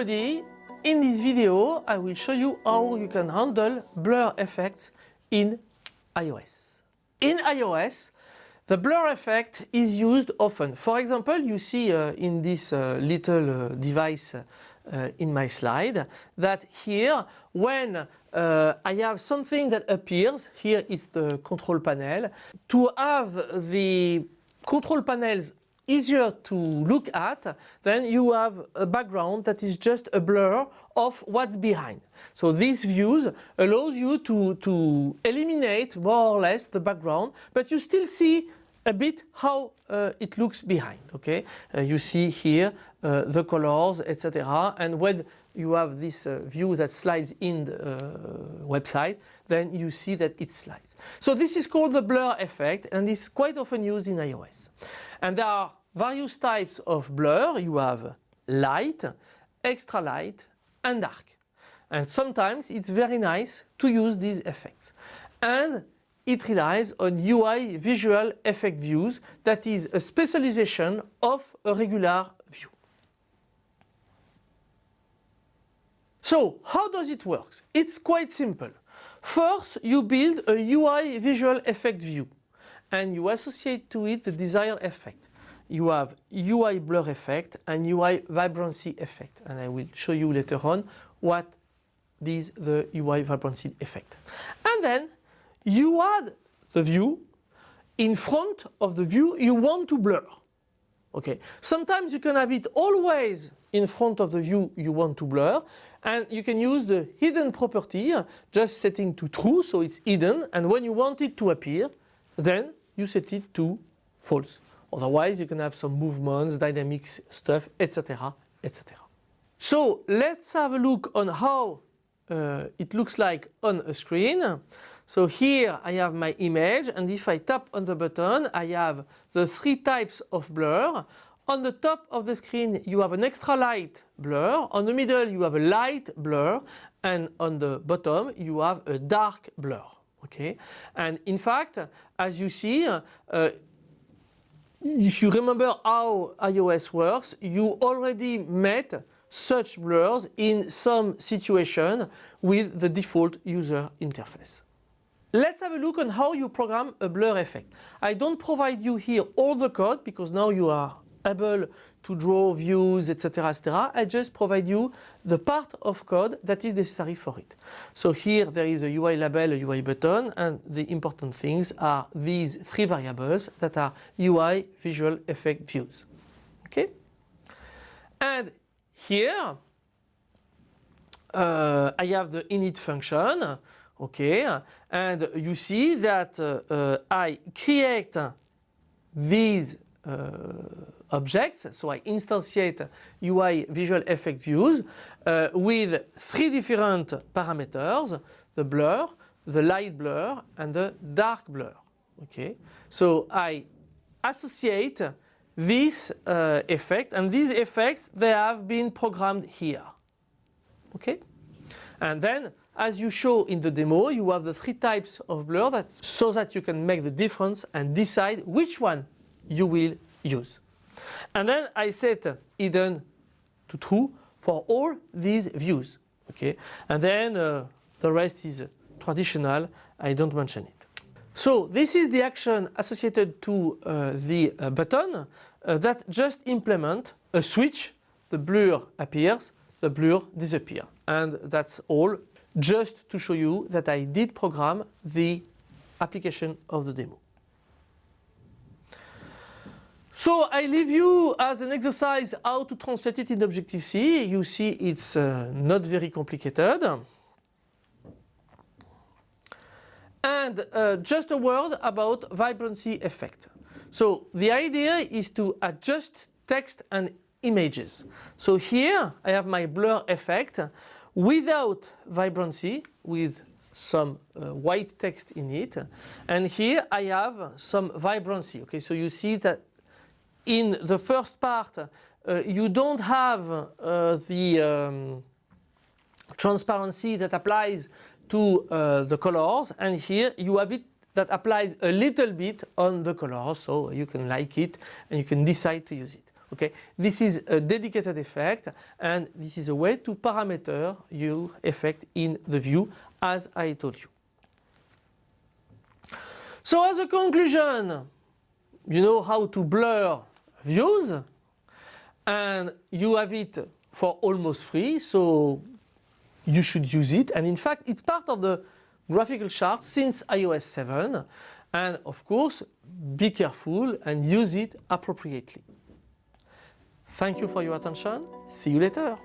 everybody, in this video I will show you how you can handle blur effects in iOS. In iOS the blur effect is used often. For example you see uh, in this uh, little uh, device uh, in my slide that here when uh, I have something that appears, here is the control panel, to have the control panels easier to look at, then you have a background that is just a blur of what's behind. So these views allows you to, to eliminate more or less the background, but you still see a bit how uh, it looks behind. Okay, uh, you see here uh, the colors, etc. And when you have this uh, view that slides in the uh, website, then you see that it slides. So this is called the blur effect, and it's quite often used in iOS. And there are various types of blur. You have light, extra light, and dark. And sometimes it's very nice to use these effects. And it relies on UI visual effect views that is a specialization of a regular view. So how does it work? It's quite simple. First you build a UI visual effect view and you associate to it the desired effect. You have UI blur effect and UI vibrancy effect and I will show you later on what is the UI vibrancy effect. And then you add the view in front of the view you want to blur. Okay, sometimes you can have it always in front of the view you want to blur and you can use the hidden property just setting to true so it's hidden and when you want it to appear then you set it to false. Otherwise you can have some movements, dynamics stuff etc etc. So let's have a look on how uh, it looks like on a screen. So here I have my image and if I tap on the button I have the three types of blur. On the top of the screen you have an extra light blur, on the middle you have a light blur and on the bottom you have a dark blur. Okay, and in fact as you see uh, if you remember how iOS works you already met such blurs in some situation with the default user interface. Let's have a look on how you program a blur effect. I don't provide you here all the code because now you are able to draw views etc etc. I just provide you the part of code that is necessary for it. So here there is a UI label, a UI button and the important things are these three variables that are UI visual effect views. Okay? And here uh, I have the init function okay and you see that uh, uh, I create these uh, objects. So I instantiate UI visual effect views uh, with three different parameters the blur the light blur and the dark blur. Okay? So I associate this uh, effect and these effects they have been programmed here. Okay? And then as you show in the demo, you have the three types of blur that, so that you can make the difference and decide which one you will use. And then I set hidden to true for all these views. Okay, and then uh, the rest is traditional, I don't mention it. So this is the action associated to uh, the uh, button uh, that just implement a switch, the blur appears, the blur disappears. And that's all just to show you that I did program the application of the demo. So I leave you as an exercise how to translate it in Objective-C. You see it's uh, not very complicated. And uh, just a word about vibrancy effect. So the idea is to adjust text and images. So here I have my blur effect without vibrancy with some uh, white text in it and here I have some vibrancy okay so you see that in the first part uh, you don't have uh, the um, transparency that applies to uh, the colors. And here you have it that applies a little bit on the colors. So you can like it and you can decide to use it. Okay, this is a dedicated effect and this is a way to parameter your effect in the view as I told you. So as a conclusion, you know how to blur views and you have it for almost free so you should use it and in fact it's part of the graphical chart since iOS 7 and of course be careful and use it appropriately. Thank you for your attention. See you later.